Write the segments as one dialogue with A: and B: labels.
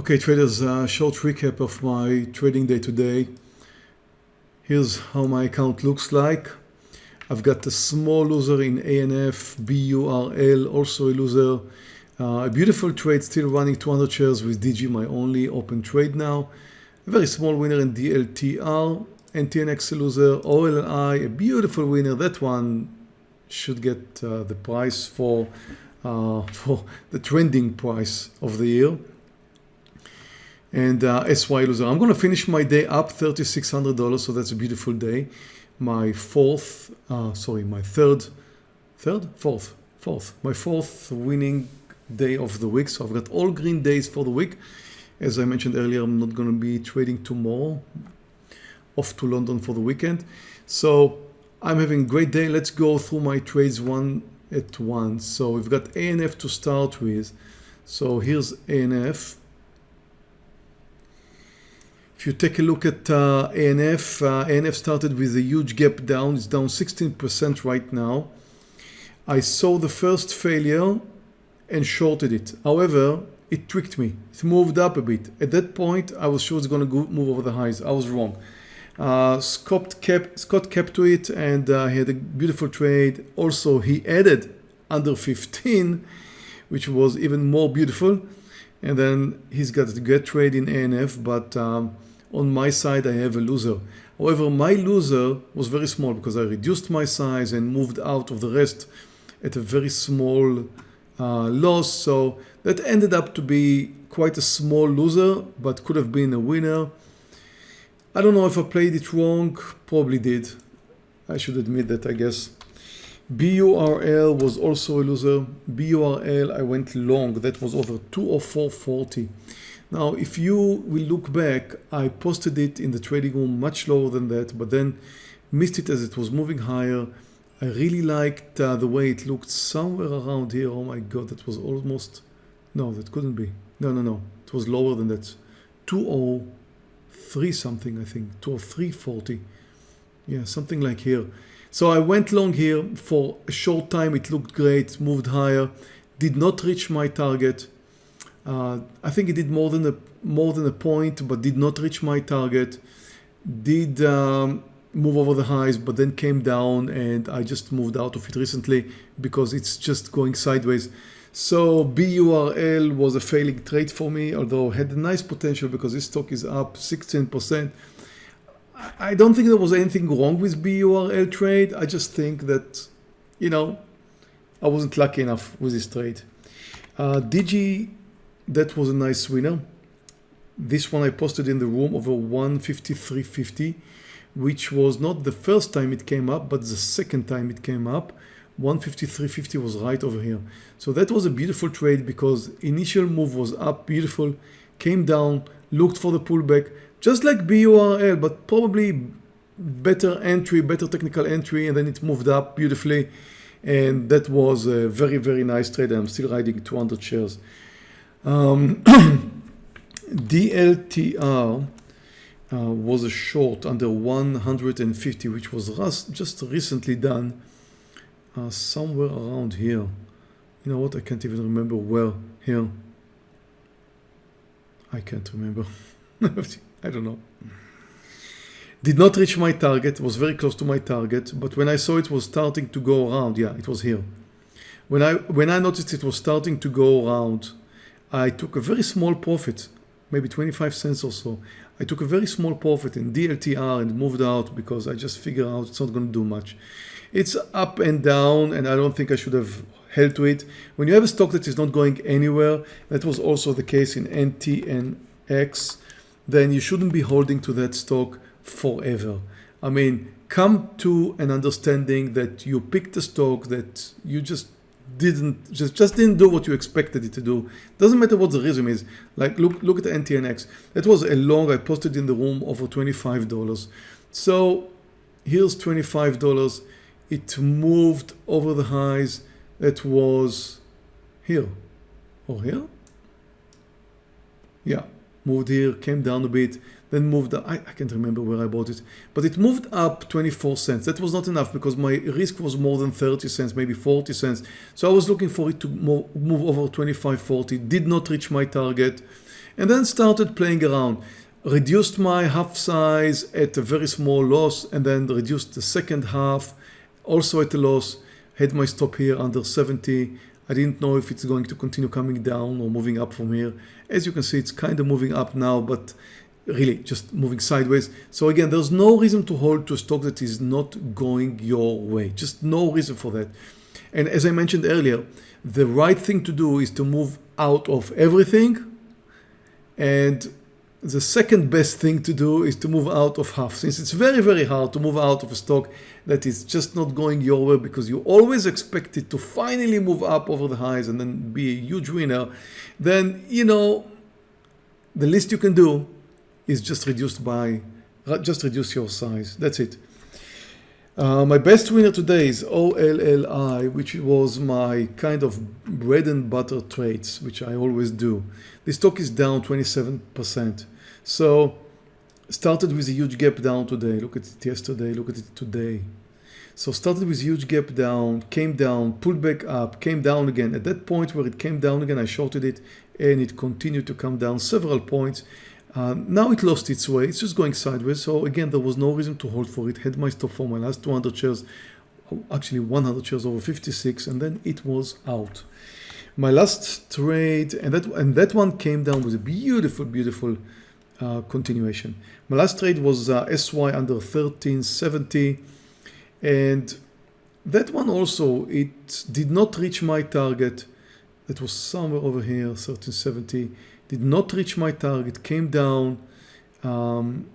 A: Okay, traders, uh, short recap of my trading day today. Here's how my account looks like. I've got a small loser in ANF, BURL, also a loser. Uh, a beautiful trade still running 200 shares with DG, my only open trade now. A very small winner in DLTR, NTNX a loser, OLLI, a beautiful winner. That one should get uh, the price for, uh, for the trending price of the year and uh, SY loser. I'm going to finish my day up $3,600. So that's a beautiful day. My fourth, uh, sorry, my third, third, fourth, fourth, my fourth winning day of the week. So I've got all green days for the week. As I mentioned earlier, I'm not going to be trading tomorrow. Off to London for the weekend. So I'm having a great day. Let's go through my trades one at once. So we've got ANF to start with. So here's ANF. If you take a look at uh, ANF, uh, ANF started with a huge gap down. It's down 16% right now. I saw the first failure and shorted it. However, it tricked me. It moved up a bit. At that point, I was sure it's going to move over the highs. I was wrong. Uh, Scott kept Scott kept to it and uh, he had a beautiful trade. Also, he added under 15, which was even more beautiful. And then he's got a good trade in ANF, but um, on my side I have a loser. However, my loser was very small because I reduced my size and moved out of the rest at a very small uh, loss. So that ended up to be quite a small loser, but could have been a winner. I don't know if I played it wrong, probably did. I should admit that, I guess. BURL was also a loser. BURL, I went long. That was over 204.40. Now, if you will look back, I posted it in the trading room much lower than that, but then missed it as it was moving higher. I really liked uh, the way it looked somewhere around here. Oh my God, that was almost, no, that couldn't be. No, no, no, it was lower than that. 203 something, I think, 203.40. Yeah, something like here. So I went long here for a short time. It looked great, moved higher, did not reach my target. Uh, I think it did more than a more than a point, but did not reach my target. Did um, move over the highs, but then came down, and I just moved out of it recently because it's just going sideways. So BURL was a failing trade for me, although had a nice potential because this stock is up 16%. I don't think there was anything wrong with BURL trade. I just think that, you know, I wasn't lucky enough with this trade. Uh, DG that was a nice winner. This one I posted in the room over 153.50, which was not the first time it came up, but the second time it came up. 153.50 was right over here. So that was a beautiful trade because initial move was up, beautiful, came down, looked for the pullback, just like BURL, but probably better entry, better technical entry, and then it moved up beautifully. And that was a very, very nice trade. I'm still riding 200 shares. Um, DLTR uh, was a short under 150, which was just recently done uh, somewhere around here. You know what? I can't even remember where here. I can't remember. I don't know. Did not reach my target, was very close to my target, but when I saw it was starting to go around, yeah, it was here. When I when I noticed it was starting to go around I took a very small profit, maybe 25 cents or so. I took a very small profit in DLTR and moved out because I just figured out it's not going to do much. It's up and down and I don't think I should have held to it. When you have a stock that is not going anywhere, that was also the case in NTNX, then you shouldn't be holding to that stock forever. I mean, come to an understanding that you picked a stock that you just didn't just just didn't do what you expected it to do. Doesn't matter what the reason is. Like look look at the ntnx that was a long i posted in the room over 25 dollars. So here's 25 dollars. It moved over the highs that was here or here yeah moved here came down a bit then moved. I, I can't remember where I bought it, but it moved up 24 cents. That was not enough because my risk was more than 30 cents, maybe 40 cents. So I was looking for it to move over 25, 40, did not reach my target. and then started playing around. Reduced my half size at a very small loss and then reduced the second half also at a loss. Had my stop here under 70. I didn't know if it's going to continue coming down or moving up from here. As you can see, it's kind of moving up now, but really just moving sideways. So again, there's no reason to hold to a stock that is not going your way. Just no reason for that. And as I mentioned earlier, the right thing to do is to move out of everything and the second best thing to do is to move out of half since it's very very hard to move out of a stock that is just not going your way because you always expect it to finally move up over the highs and then be a huge winner then you know the least you can do is just reduce by just reduce your size. That's it uh, my best winner today is OLLI, which was my kind of bread and butter trades, which I always do. The stock is down 27%. So started with a huge gap down today. Look at it yesterday, look at it today. So started with huge gap down, came down, pulled back up, came down again. At that point where it came down again, I shorted it and it continued to come down several points uh, now it lost its way. It's just going sideways. So again, there was no reason to hold for it. Had my stop for my last 200 shares, actually 100 shares over 56, and then it was out. My last trade, and that and that one came down with a beautiful, beautiful uh, continuation. My last trade was uh, SY under 1370, and that one also it did not reach my target. It was somewhere over here, 1370 did not reach my target, came down. Um,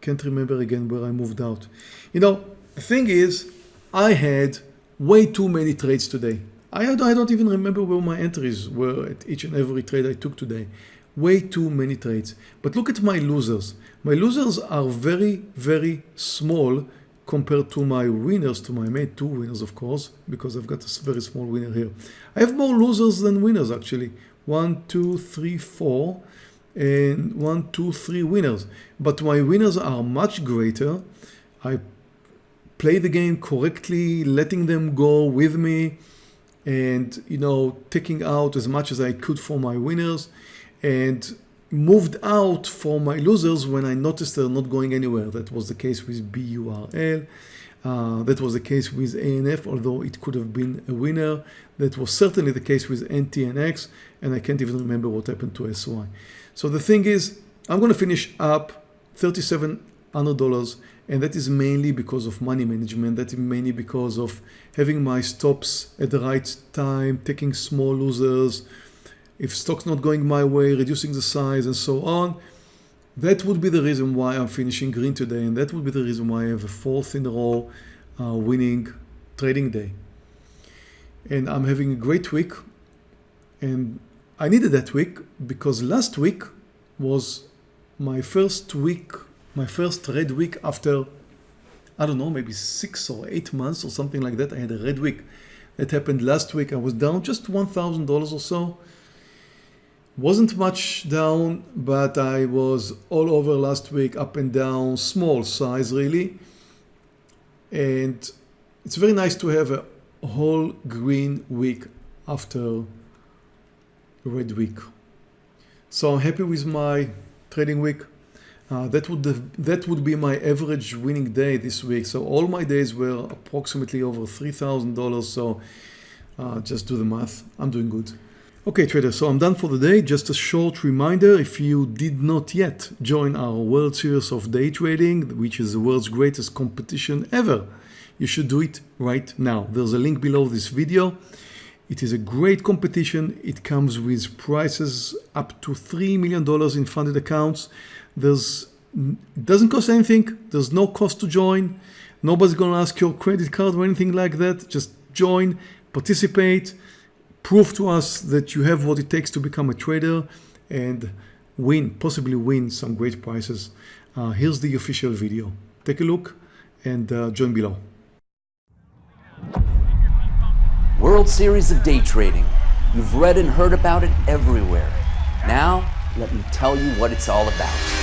A: can't remember again where I moved out. You know, the thing is, I had way too many trades today. I, I don't even remember where my entries were at each and every trade I took today. Way too many trades. But look at my losers. My losers are very, very small compared to my winners, to my main two winners, of course, because I've got a very small winner here. I have more losers than winners, actually one, two, three, four, and one, two, three winners. But my winners are much greater. I play the game correctly, letting them go with me and, you know, taking out as much as I could for my winners and moved out for my losers when I noticed they're not going anywhere. That was the case with BURL. Uh, that was the case with ANF, although it could have been a winner. That was certainly the case with NTNX, and I can't even remember what happened to SY. So the thing is, I'm going to finish up $3,700, and that is mainly because of money management. That is mainly because of having my stops at the right time, taking small losers, if stock's not going my way, reducing the size and so on. That would be the reason why I'm finishing green today, and that would be the reason why I have a fourth in a row uh, winning trading day. And I'm having a great week, and I needed that week because last week was my first week, my first red week after, I don't know, maybe six or eight months or something like that. I had a red week. That happened last week. I was down just $1,000 or so wasn't much down, but I was all over last week, up and down, small size really. And it's very nice to have a whole green week after red week. So I'm happy with my trading week. Uh, that would that would be my average winning day this week. So all my days were approximately over three thousand dollars. So uh, just do the math. I'm doing good. Okay traders, so I'm done for the day. Just a short reminder, if you did not yet join our World Series of Day Trading, which is the world's greatest competition ever, you should do it right now. There's a link below this video. It is a great competition. It comes with prices up to $3 million in funded accounts. There's, it doesn't cost anything. There's no cost to join. Nobody's going to ask your credit card or anything like that. Just join, participate, prove to us that you have what it takes to become a trader and win, possibly win some great prizes. Uh, here's the official video. Take a look and uh, join below.
B: World Series of Day Trading. You've read and heard about it everywhere. Now, let me tell you what it's all about.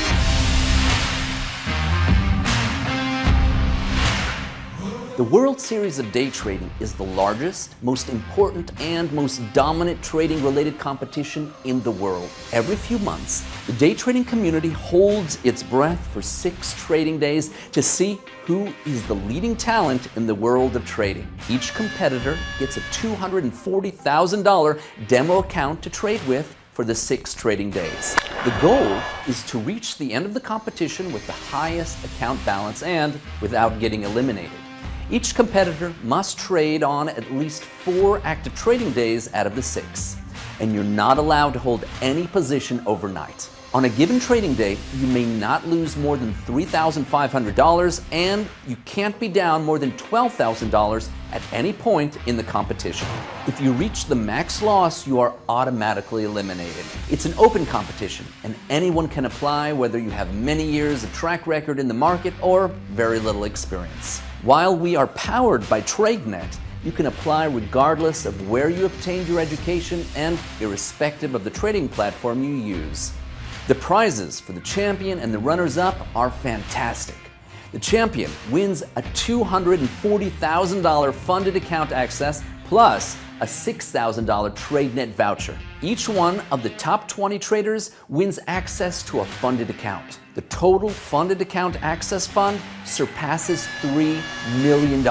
B: The World Series of Day Trading is the largest, most important, and most dominant trading related competition in the world. Every few months, the day trading community holds its breath for six trading days to see who is the leading talent in the world of trading. Each competitor gets a $240,000 demo account to trade with for the six trading days. The goal is to reach the end of the competition with the highest account balance and without getting eliminated. Each competitor must trade on at least four active trading days out of the six, and you're not allowed to hold any position overnight. On a given trading day, you may not lose more than $3,500 and you can't be down more than $12,000 at any point in the competition. If you reach the max loss, you are automatically eliminated. It's an open competition and anyone can apply whether you have many years of track record in the market or very little experience. While we are powered by TradeNet, you can apply regardless of where you obtained your education and irrespective of the trading platform you use. The prizes for the champion and the runners-up are fantastic. The champion wins a $240,000 funded account access plus a $6,000 TradeNet voucher. Each one of the top 20 traders wins access to a funded account. The total funded account access fund surpasses $3 million.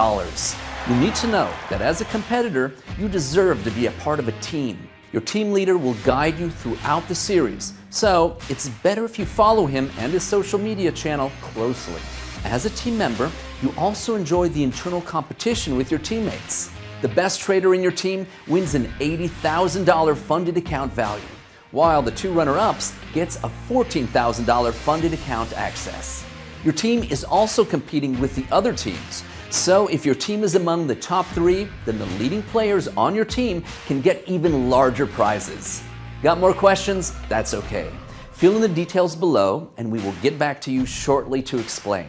B: You need to know that as a competitor, you deserve to be a part of a team. Your team leader will guide you throughout the series, so it's better if you follow him and his social media channel closely. As a team member, you also enjoy the internal competition with your teammates. The best trader in your team wins an $80,000 funded account value, while the two runner-ups gets a $14,000 funded account access. Your team is also competing with the other teams, so if your team is among the top three, then the leading players on your team can get even larger prizes. Got more questions? That's okay. Fill in the details below and we will get back to you shortly to explain.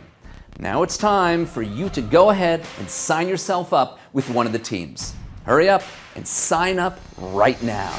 B: Now it's time for you to go ahead and sign yourself up with one of the teams. Hurry up and sign up right now.